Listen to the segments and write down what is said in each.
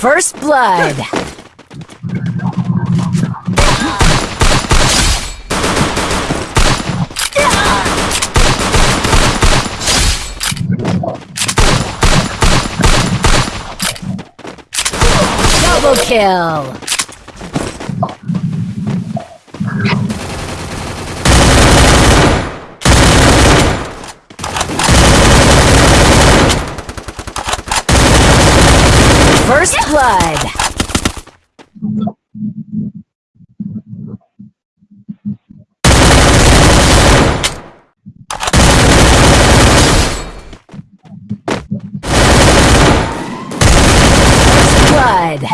First blood. Double kill. First blood. First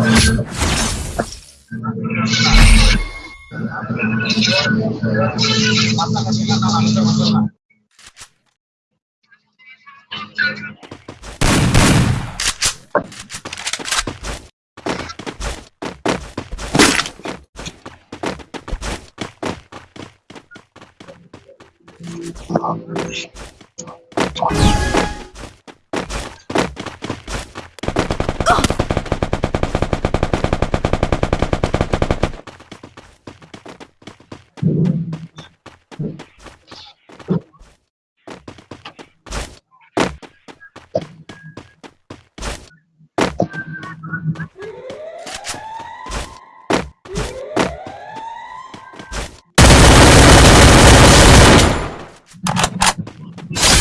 blood. Double kill.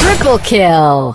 Triple kill.